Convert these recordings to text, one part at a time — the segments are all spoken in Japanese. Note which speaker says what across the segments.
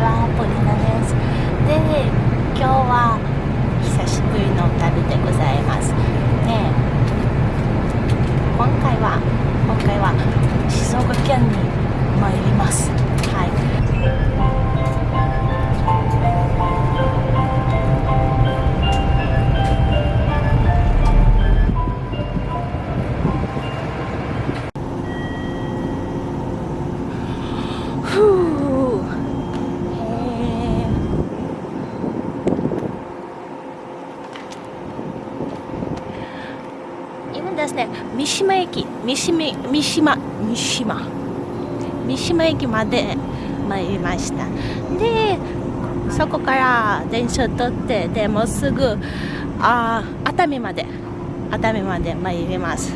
Speaker 1: はポリナです。で今日は久しぶりの旅でございます。ね今回は今回は静岡県に参ります。はい。島駅三島三島三島。三島駅まで参りました。でそこから電車を取ってでもうすぐあ熱海まで熱海まで参ります。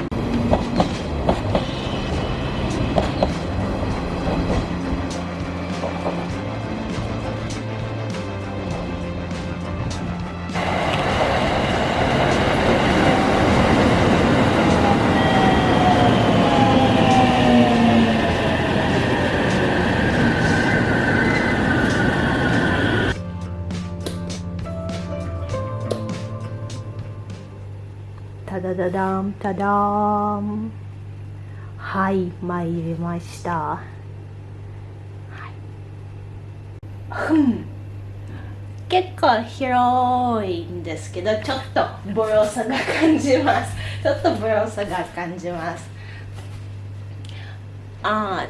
Speaker 1: ただだだんただーん。はい参りました。はい。結構広いんですけどちょっとボロさが感じます。ちょっとボロさが感じます。あ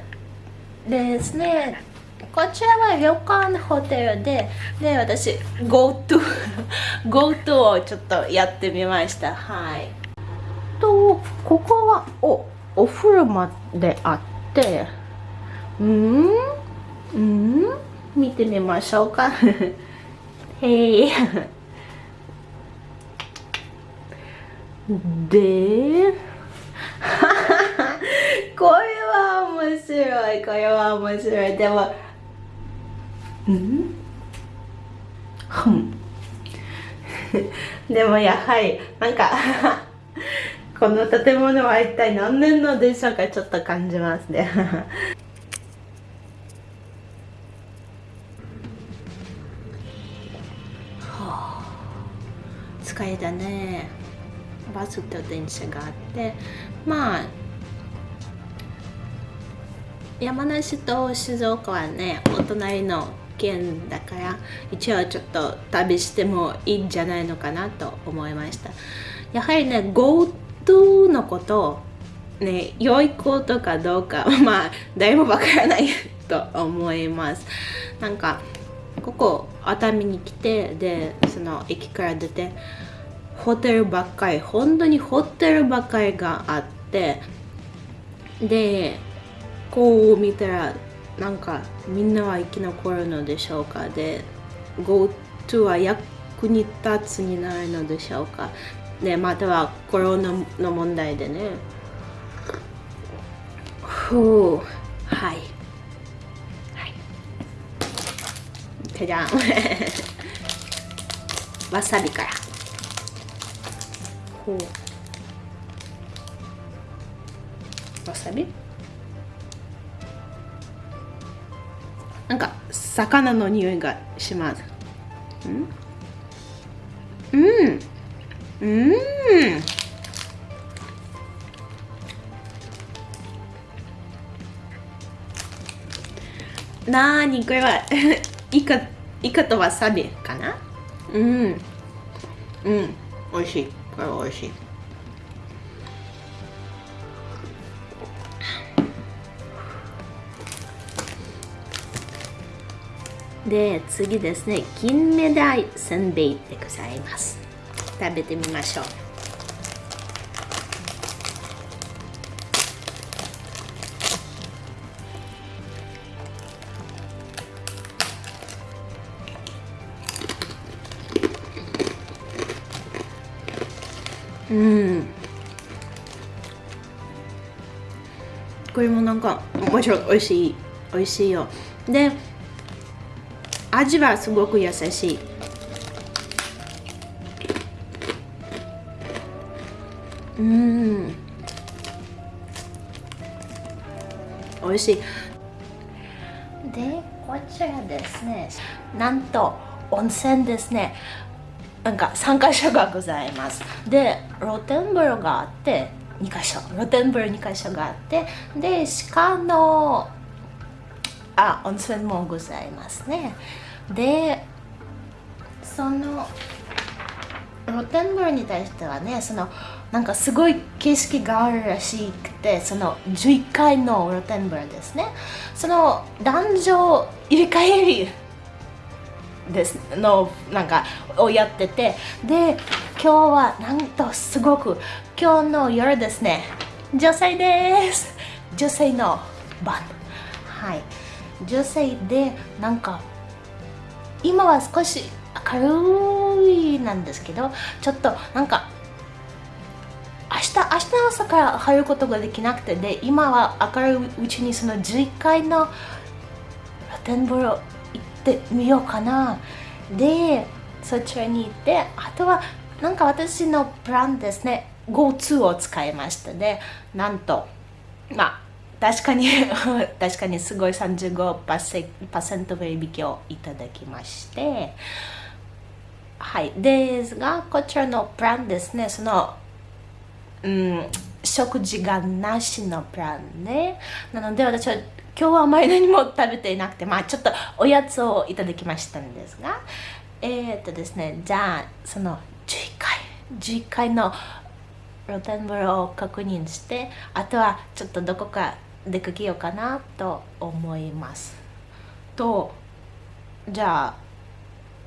Speaker 1: ーですね。こちらは旅館ホテルでで私 GoTo GoTo をちょっとやってみました。はい。とここはおお風呂まであってうんうん見てみましょうか。へい。で これは面白いこれは面白い。でもうん。でもやはりなんかこの建物は一体何年のでしょうかちょっと感じますね。はあ疲れたね。バスと電車があって。まあ山梨と静岡はねお隣の県だから一応ちょっと旅してもいいんじゃないのかなと思いました。やはりね GoTo のことね良いことかどうか まあ誰もわからないと思います。なんかここ熱海に来てでその駅から出てホテルばっかり本当にホテルばっかりがあってでこう見たらなんかみんなは生き残るのでしょうか。で GoTo は役に立つになるのでしょうか。でまたはコロナの問題でね。ふう。はい。はい。じゃじゃん。わさびから。ほう。わさび？なんか魚の匂いがします。うん？うん。うん。なーにこれは イカイカとわさびかな？うん。うん。美味しい。これは美味しい。で次ですね。金目鯛せんべいでございます。食べてみましょう。うん。これもなんかもちろん美味しい美味しいよ。で味はすごく優しい。うん。美味しい。でこちらですね。なんと温泉ですね。なんか3か所がございます。で露天風呂があって2か所。露天風呂2か所があってで鹿のあ温泉もございますね。でその露天風呂に対してはねそのなんかすごい景色があるらしくてその11階の露天風呂ですね。その男女入れ替えりですのなんかをやっててで今日はなんとすごく今日の夜ですね。女性です。女性の番。はい。女性でなんか今は少し明るいなんですけどちょっとなんか明日明日朝から入ることができなくてで今は明るいうちにその11階の露天風呂行ってみようかな。でそちらに行ってあとはなんか私のプランですね。GoTo を使いましたでなんとまあ確かに 確かにすごい35%割引をいただきまして。はい。ですがこちらのプランですね。そのうん、食事がなしのプランね。なので私は今日はあまり何も食べていなくて、まあちょっとおやつをいただきましたんですが、えー、っとですね、じゃあその11回、11回の露天風呂を確認して、あとはちょっとどこか出かけようかなと思います。と、じゃあ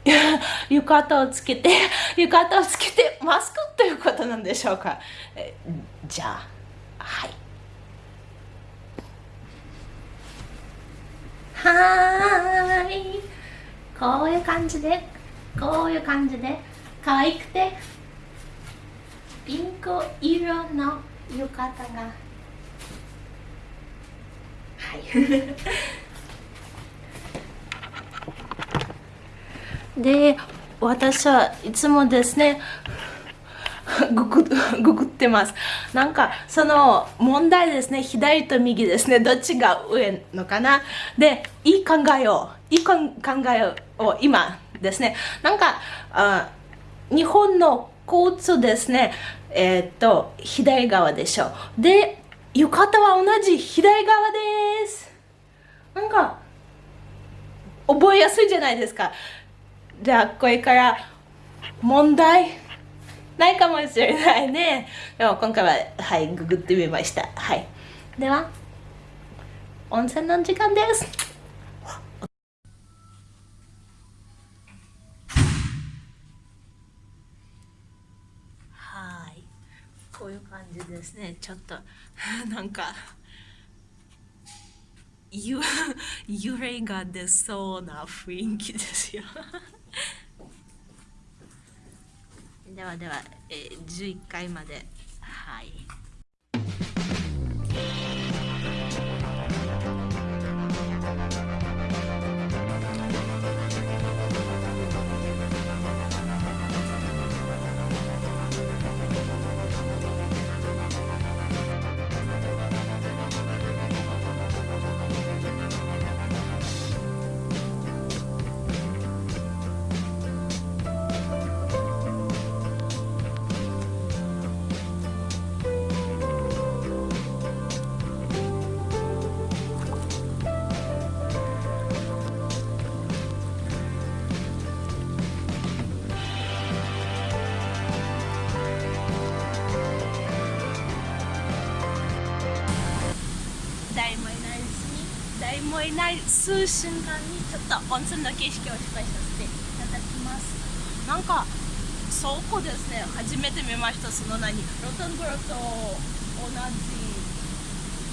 Speaker 1: 浴衣をつけて 浴衣をつけてマスクということなんでしょうか？じゃあはい。はい。こういう感じでこういう感じで可愛くてピンク色の浴衣がいで私はいつもですねググググってます。なんかその問題ですね。左と右ですね。どっちが上のかな。でいい考えをいい考えを今ですね。なんかあ日本の交通ですね。えー、っと左側でしょう。で浴衣は同じ左側です。なんか覚えやすいじゃないですか。じゃあこれから問題ないかもしれないね。でも今回ははいググってみました。はい。では温泉の時間です。こういう感じですね。ちょっと なんかゆ揺れが出そうな雰囲気ですよ。ではでは、えー、11回まで。はい。いない数瞬間にちょっと温泉の景色を紹介させていただきます。なんか倉庫ですね初めて見ました。その何ロトンブロと同じ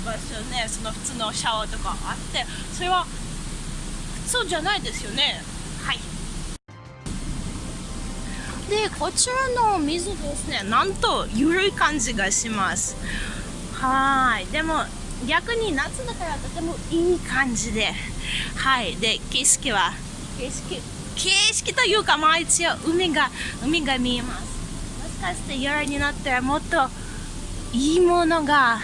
Speaker 1: 場所ねその普通のシャワーとかあってそれは普通じゃないですよね。はい。でこちらの水ですねなんと緩い感じがします。はい。でも逆に夏だからとてもいい感じで。はい。で景色は？景色。景色というかまあ一応海が海が見えます。もしかして夜になったらもっといいものが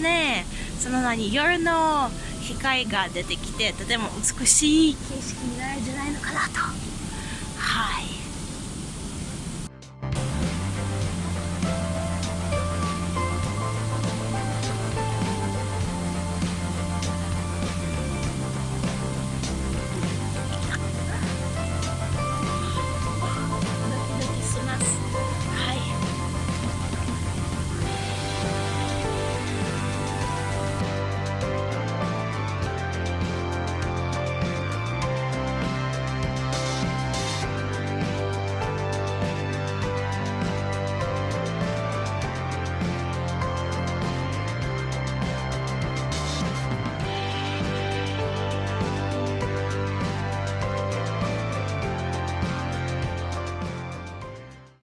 Speaker 1: ねその何夜の光が出てきてとても美しい景色になるんじゃないのかなと。はい